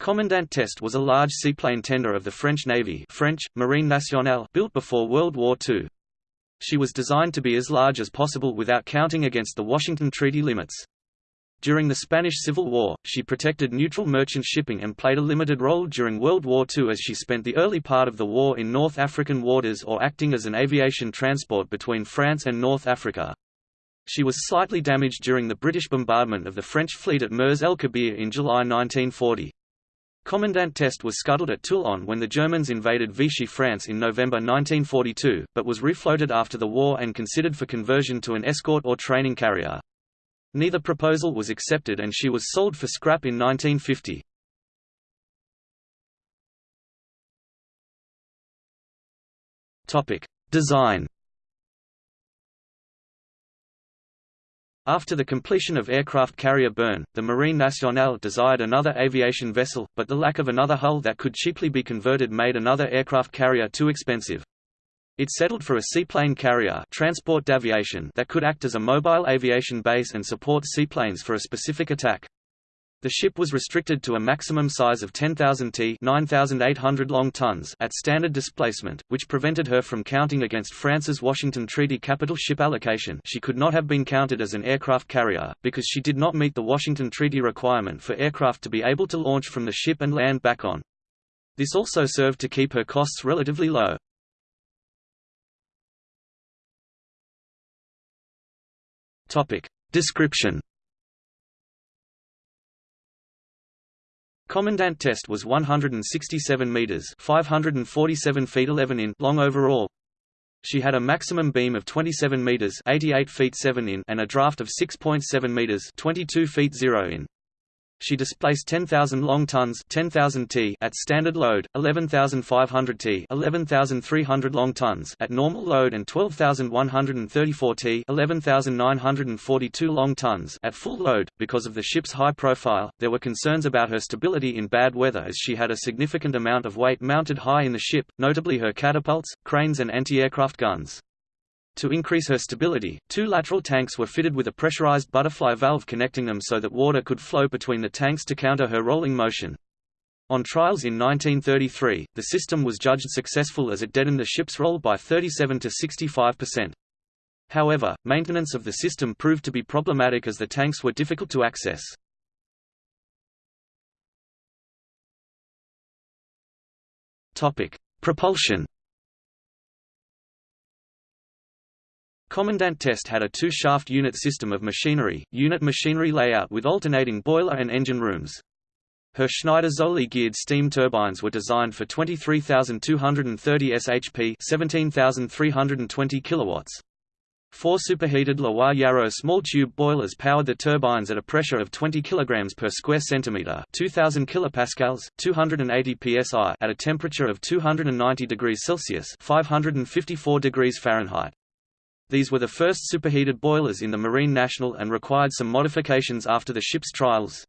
Commandant Teste was a large seaplane tender of the French Navy French, Marine Nationale built before World War II. She was designed to be as large as possible without counting against the Washington Treaty limits. During the Spanish Civil War, she protected neutral merchant shipping and played a limited role during World War II as she spent the early part of the war in North African waters or acting as an aviation transport between France and North Africa. She was slightly damaged during the British bombardment of the French fleet at Mers el Kabir in July 1940. Commandant Teste was scuttled at Toulon when the Germans invaded Vichy France in November 1942, but was refloated after the war and considered for conversion to an escort or training carrier. Neither proposal was accepted and she was sold for scrap in 1950. Design After the completion of aircraft carrier Béarn, the Marine Nationale desired another aviation vessel, but the lack of another hull that could cheaply be converted made another aircraft carrier too expensive. It settled for a seaplane carrier transport d'aviation that could act as a mobile aviation base and support seaplanes for a specific attack. The ship was restricted to a maximum size of 10,000 t 9,800 long tons at standard displacement, which prevented her from counting against France's Washington Treaty capital ship allocation she could not have been counted as an aircraft carrier, because she did not meet the Washington Treaty requirement for aircraft to be able to launch from the ship and land back on. This also served to keep her costs relatively low. Description Commandant Teste was 167 meters (547 feet 11 in) long overall. She had a maximum beam of 27 meters (88 feet 7 in) and a draft of 6.7 meters (22 feet 0 in). She displaced 10,000 long tons 10,000 t at standard load, 11,500 t 11,300 long tons at normal load and 12,134 t 11,942 long tons at full load. Because of the ship's high profile, there were concerns about her stability in bad weather as she had a significant amount of weight mounted high in the ship, notably her catapults, cranes and anti-aircraft guns. To increase her stability, two lateral tanks were fitted with a pressurized butterfly valve connecting them so that water could flow between the tanks to counter her rolling motion. On trials in 1933, the system was judged successful as it deadened the ship's roll by 37 to 65%. However, maintenance of the system proved to be problematic as the tanks were difficult to access. Propulsion Commandant Teste had a two-shaft unit system of machinery, unit machinery layout with alternating boiler and engine rooms. Her Schneider Zoelly geared steam turbines were designed for 23,230 shp 17,320 kilowatts. Four superheated Loire-Yarrow small tube boilers powered the turbines at a pressure of 20 kg per square centimeter, 2000 kilopascals, 280 psi at a temperature of 290 degrees Celsius, 554 degrees Fahrenheit. These were the first superheated boilers in the Marine Nationale and required some modifications after the ship's trials.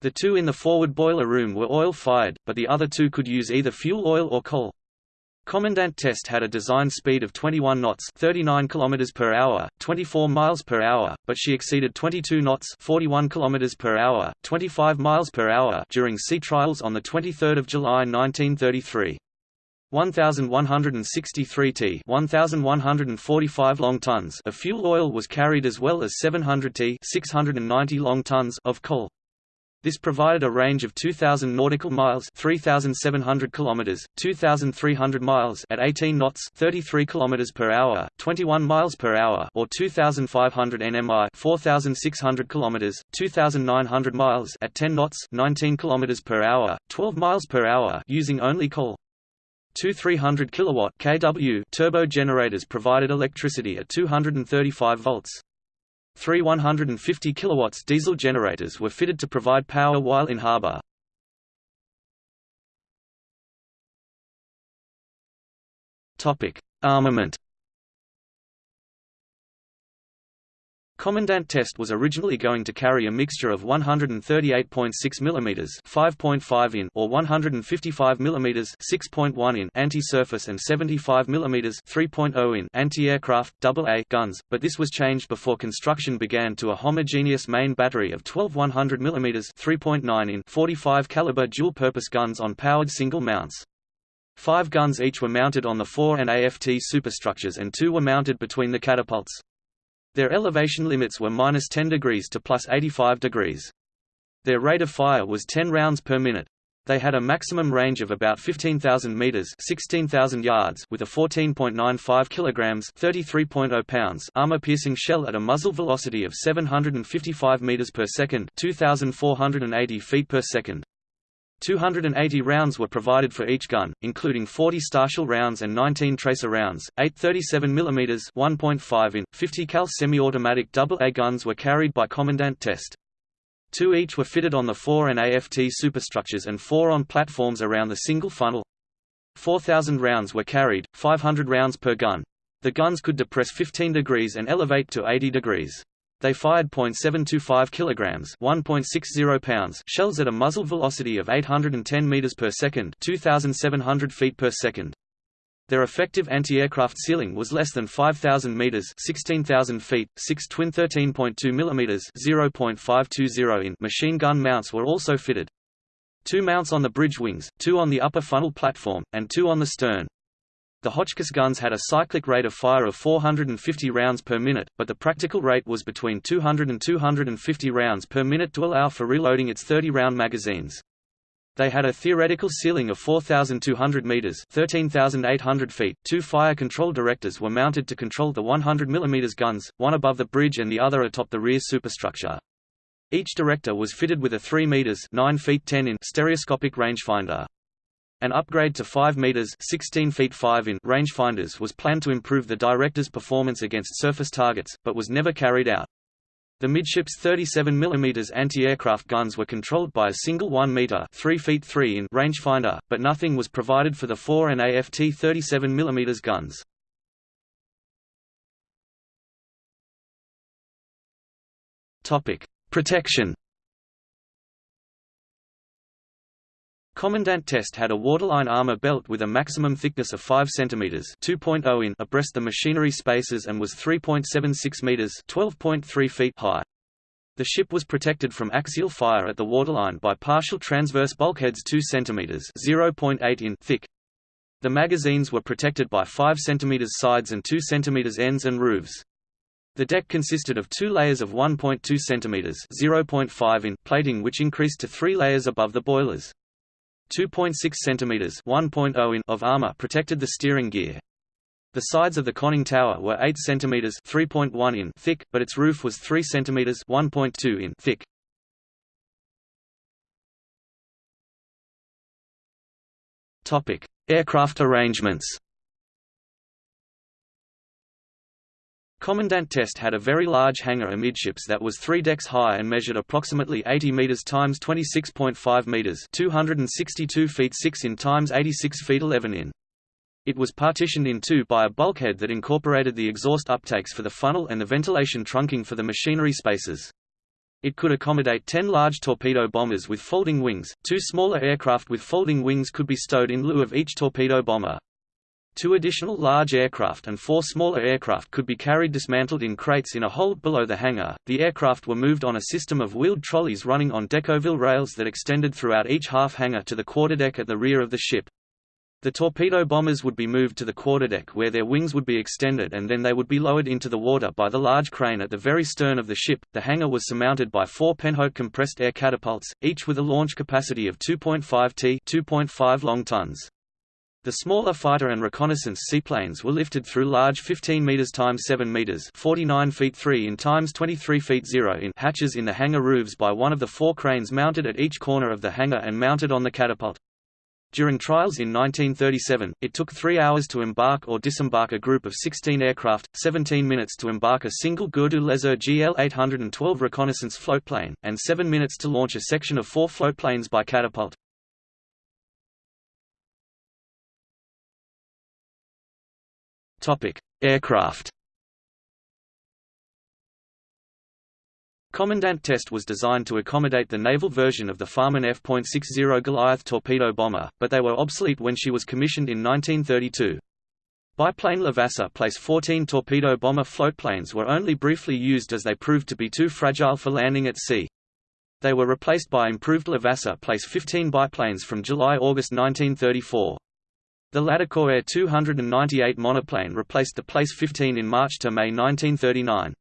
The two in the forward boiler room were oil-fired, but the other two could use either fuel oil or coal. Commandant Teste had a design speed of 21 knots 39 km per hour, 24 miles per hour, but she exceeded 22 knots 41 km per hour, 25 miles per hour during sea trials on 23 July 1933. 1163 t 1145 long tons of fuel oil was carried as well as 700 t 690 long tons of coal. This provided a range of 2000 nautical miles, 3700 kilometers, 2300 miles at 18 knots, 33 kilometers per hour, 21 miles per hour or 2500 nmi, 4600 kilometers, 2900 miles at 10 knots, 19 kilometers per hour, 12 miles per hour using only coal. Two 300 kilowatt kW turbo generators provided electricity at 235 volts. Three 150 kilowatts diesel generators were fitted to provide power while in harbor. Topic: Armament. Commandant Test was originally going to carry a mixture of 138.6 mm 5.5 in or 155 mm 6.1 in anti-surface and 75 mm 3.0 in anti-aircraft AA guns, but this was changed before construction began to a homogeneous main battery of 12 100 mm 3.9 in 45 caliber dual-purpose guns on powered single mounts. Five guns each were mounted on the fore and AFT superstructures and two were mounted between the catapults. Their elevation limits were minus 10 degrees to plus 85 degrees. Their rate of fire was 10 rounds per minute. They had a maximum range of about 15,000 meters (16,000 yards) with a 14.95 kilograms (33.0 pounds) armor-piercing shell at a muzzle velocity of 755 meters per second (2,480 feet per second). 280 rounds were provided for each gun, including 40 Starshell rounds and 19 tracer rounds. Eight 37 mm (1.5 in) 50 cal semi-automatic AA guns were carried by Commandant Teste. Two each were fitted on the fore and AFT superstructures and four on platforms around the single funnel. 4,000 rounds were carried, 500 rounds per gun. The guns could depress 15 degrees and elevate to 80 degrees. They fired .725 kilograms, 1.60 pounds shells at a muzzle velocity of 810 meters per second, 2700 feet per second. Their effective anti-aircraft ceiling was less than 5,000 meters (16,000 feet). Six twin 13.2 millimeters (0.520 in) machine gun mounts were also fitted. Two mounts on the bridge wings, two on the upper funnel platform, and two on the stern. The Hotchkiss guns had a cyclic rate of fire of 450 rounds per minute, but the practical rate was between 200 and 250 rounds per minute to allow for reloading its 30-round magazines. They had a theoretical ceiling of 4,200 meters (13,800 feet). Two fire control directors were mounted to control the 100 mm guns, one above the bridge and the other atop the rear superstructure. Each director was fitted with a 3 meters (9 feet 10 in) stereoscopic rangefinder. An upgrade to 5 meters (16 feet 5 in) rangefinders was planned to improve the director's performance against surface targets, but was never carried out. The midships 37 mm anti-aircraft guns were controlled by a single 1 meter (3 feet 3 in) rangefinder, but nothing was provided for the fore and AFT 37 mm guns. Topic: Protection. Commandant Teste had a waterline armor belt with a maximum thickness of 5 cm (2.0 in) abreast the machinery spaces and was 3.76 meters (12.3 feet) high. The ship was protected from axial fire at the waterline by partial transverse bulkheads 2 cm (0.8 in) thick. The magazines were protected by 5 cm sides and 2 cm ends and roofs. The deck consisted of two layers of 1.2 cm (0.5 in) plating which increased to three layers above the boilers. 2.6 cm 1.0 in of armor protected the steering gear. The sides of the conning tower were 8 cm 3.1 in thick, but its roof was 3 cm 1.2 in thick. Topic: Aircraft arrangements. Commandant Teste had a very large hangar amidships that was three decks high and measured approximately 80 meters times 26.5 meters 262 feet 6 in times 86 feet 11 in. It was partitioned in two by a bulkhead that incorporated the exhaust uptakes for the funnel and the ventilation trunking for the machinery spaces. It could accommodate 10 large torpedo bombers with folding wings, two smaller aircraft with folding wings could be stowed in lieu of each torpedo bomber. Two additional large aircraft and four smaller aircraft could be carried dismantled in crates in a hold below the hangar. The aircraft were moved on a system of wheeled trolleys running on Decauville rails that extended throughout each half hangar to the quarterdeck at the rear of the ship. The torpedo bombers would be moved to the quarterdeck where their wings would be extended and then they would be lowered into the water by the large crane at the very stern of the ship. The hangar was surmounted by four Penhoët compressed air catapults, each with a launch capacity of 2.5 t 2.5 long tons. The smaller fighter and reconnaissance seaplanes were lifted through large 15 meters times 7 meters, 49 feet 3 in times 23 feet 0 in hatches in the hangar roofs by one of the four cranes mounted at each corner of the hangar and mounted on the catapult. During trials in 1937, it took three hours to embark or disembark a group of 16 aircraft, 17 minutes to embark a single Gourdou-Leseurre GL-812 reconnaissance floatplane, and 7 minutes to launch a section of four floatplanes by catapult. Aircraft. Commandant Teste was designed to accommodate the naval version of the Farman F.60 Goliath torpedo bomber, but they were obsolete when she was commissioned in 1932. Biplane Levasseur Place 14 torpedo bomber floatplanes were only briefly used as they proved to be too fragile for landing at sea. They were replaced by improved Levasseur Place 15 biplanes from July–August 1934. The Latécoère 298 monoplane replaced the Place 15 in March to May 1939.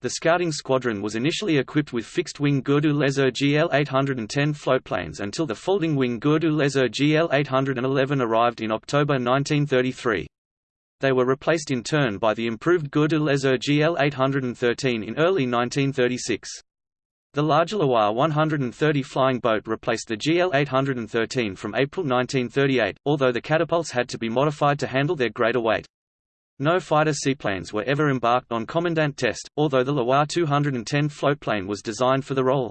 The scouting squadron was initially equipped with fixed-wing Gourdou-Leseurre GL-810 floatplanes until the folding-wing Gourdou-Leseurre GL-811 arrived in October 1933. They were replaced in turn by the improved Gourdou-Leseurre GL-813 in early 1936. The larger Loire 130 flying boat replaced the GL-813 from April 1938, although the catapults had to be modified to handle their greater weight. No fighter seaplanes were ever embarked on Commandant Teste, although the Loire 210 floatplane was designed for the role.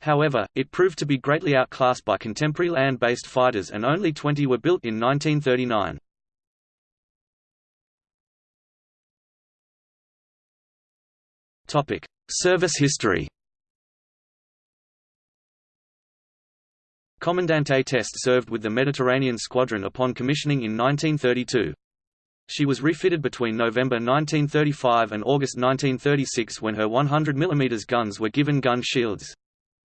However, it proved to be greatly outclassed by contemporary land-based fighters and only 20 were built in 1939. Service history Commandant A Test served with the Mediterranean Squadron upon commissioning in 1932. She was refitted between November 1935 and August 1936 when her 100 mm guns were given gun shields.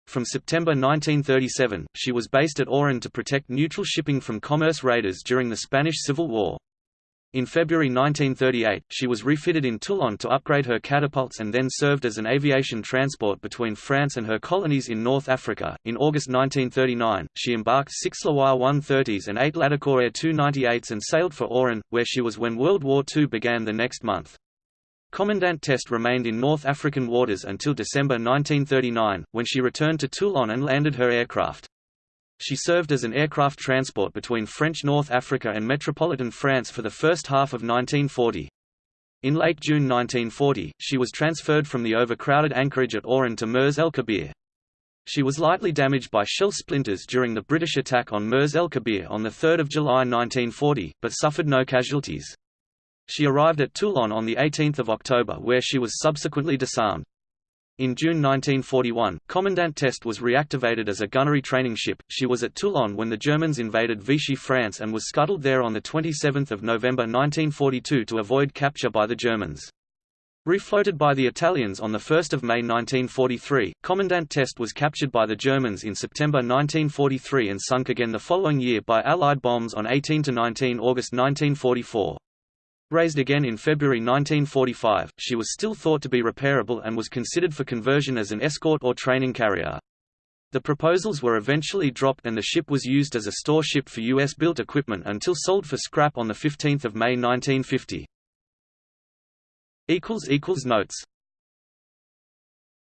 From September 1937, she was based at Oran to protect neutral shipping from commerce raiders during the Spanish Civil War. In February 1938, she was refitted in Toulon to upgrade her catapults and then served as an aviation transport between France and her colonies in North Africa. In August 1939, she embarked six Loire 130s and eight Latécoère 298s and sailed for Oran, where she was when World War II began the next month. Commandant Teste remained in North African waters until December 1939, when she returned to Toulon and landed her aircraft. She served as an aircraft transport between French North Africa and metropolitan France for the first half of 1940. In late June 1940, she was transferred from the overcrowded anchorage at Oran to Mers el Kabir. She was lightly damaged by shell splinters during the British attack on Mers el Kabir on 3 July 1940, but suffered no casualties. She arrived at Toulon on 18 October where she was subsequently disarmed. In June 1941, Commandant Teste was reactivated as a gunnery training ship. She was at Toulon when the Germans invaded Vichy France and was scuttled there on 27 November 1942 to avoid capture by the Germans. Refloated by the Italians on 1 May 1943, Commandant Teste was captured by the Germans in September 1943 and sunk again the following year by Allied bombs on 18–19 August 1944. Raised again in February 1945, she was still thought to be repairable and was considered for conversion as an escort or training carrier. The proposals were eventually dropped and the ship was used as a store ship for U.S.-built equipment until sold for scrap on 15 May 1950. Notes